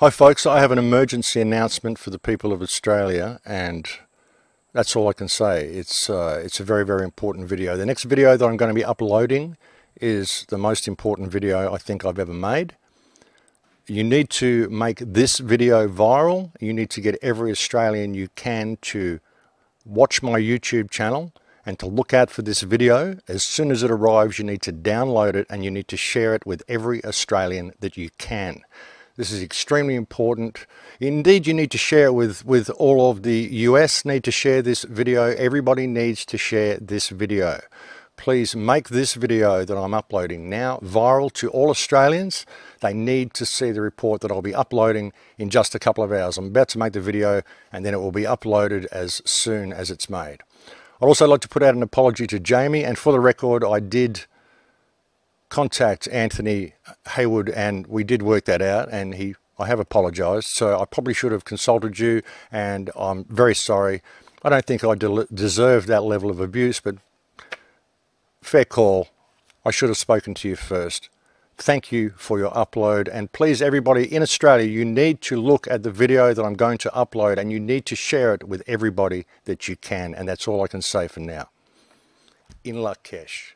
Hi folks, I have an emergency announcement for the people of Australia and that's all I can say. It's, uh, it's a very, very important video. The next video that I'm going to be uploading is the most important video I think I've ever made. You need to make this video viral. You need to get every Australian you can to watch my YouTube channel and to look out for this video. As soon as it arrives, you need to download it and you need to share it with every Australian that you can. This is extremely important. Indeed, you need to share it with, with all of the US need to share this video. Everybody needs to share this video. Please make this video that I'm uploading now viral to all Australians. They need to see the report that I'll be uploading in just a couple of hours. I'm about to make the video and then it will be uploaded as soon as it's made. I'd also like to put out an apology to Jamie and for the record I did contact Anthony Haywood and we did work that out and he I have apologized. So I probably should have consulted you and I'm very sorry. I don't think I de deserve that level of abuse but fair call. I should have spoken to you first. Thank you for your upload and please everybody in Australia you need to look at the video that I'm going to upload and you need to share it with everybody that you can and that's all I can say for now. In Lak'ech